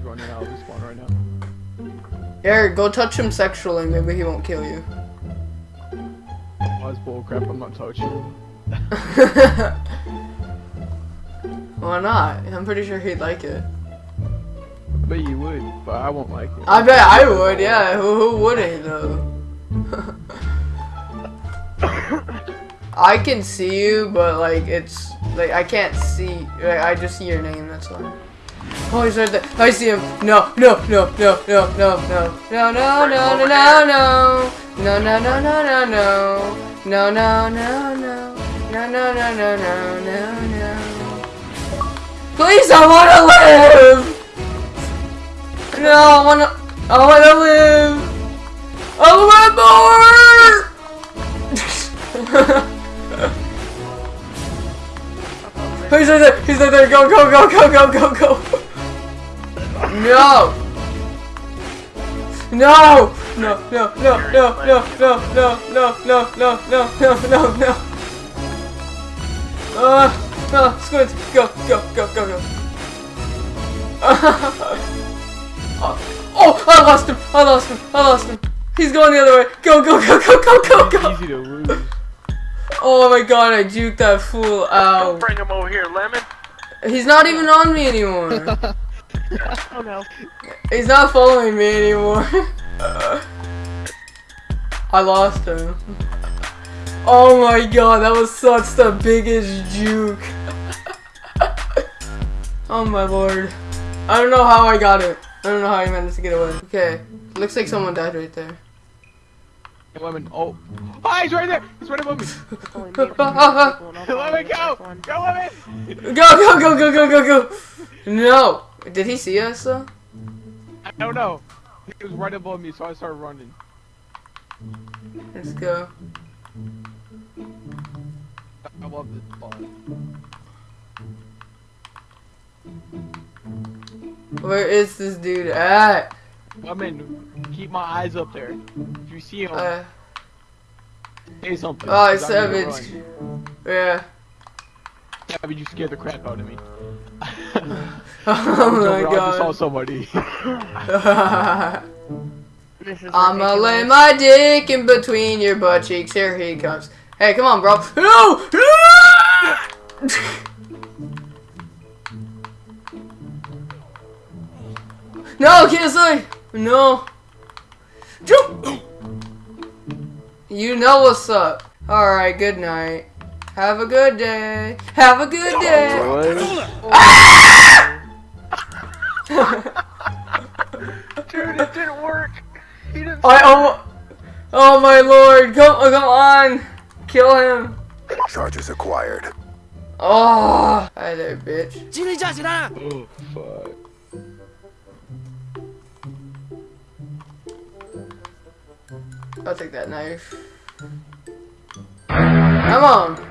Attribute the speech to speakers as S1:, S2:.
S1: he's running out of spawn right now.
S2: Eric, go touch him sexually. Maybe he won't kill you.
S1: Oh, that's bullcrap. I'm not touching him.
S2: Why not? I'm pretty sure he'd like it.
S1: I bet you would, but I won't like it.
S2: I bet I would, yeah. Who, who wouldn't, though? I can see you, but, like, it's... Like, I can't see... Like, I just see your name, that's why. Oh, he's right there. I see him. No, no, no, no, no, no, no. No, no, no, no, no, no. No, no, no, no, no, no. No, no, no, no. No, no, no, no, no, no, no. Please, I wanna live! No, I wanna... I wanna live! I want more! He's right there! He's right there! Go, go, go, go, go, go, go! No! No! No, no, no, no, no, no, no, no, no, no, no, no, no, no. Uh, no, squint, go, go, go, go, go. oh, I lost him, I lost him, I lost him. He's going the other way. Go, go, go, go, go, go, go.
S1: Easy to lose.
S2: Oh my god, I juked that fool out.
S3: Don't bring him over here, Lemon.
S2: He's not even on me anymore.
S3: Oh no.
S2: He's not following me anymore. I lost him. Oh my god, that was such the biggest juke. oh my lord. I don't know how I got it. I don't know how I managed to get away. Okay, looks like someone died right there.
S1: Lemon. Oh. Oh, he's right there. He's right above me. Lemon, go. Go, Lemon.
S2: Go, go, go, go, go, go, go. No. Did he see us though?
S1: I don't know. He was right above me, so I started running.
S2: Let's go.
S1: I love this spawn.
S2: Where is this dude at?
S1: Lemon, keep my eyes up there. If you see him,
S2: Uh,
S1: say something.
S2: oh,
S1: 'cause
S2: it's
S1: I'm gonna
S2: Savage.
S1: run.
S2: Yeah.
S1: Savage, you scared the crap out of me.
S2: Oh my
S1: I just saw somebody.
S2: I'ma lay my dick in between your butt cheeks. Here he comes. Hey, come on, bro. No! No, Kisley! No. Jump! You know what's up. Alright, good night. Have a good day. Have a good day.
S3: Dude, it didn't work. He didn't.
S2: I oh, oh my lord! Come, oh, come on! Kill him!
S4: Charges acquired.
S2: Oh, hi there, bitch.
S1: oh, fuck.
S2: I'll take that knife. Come on!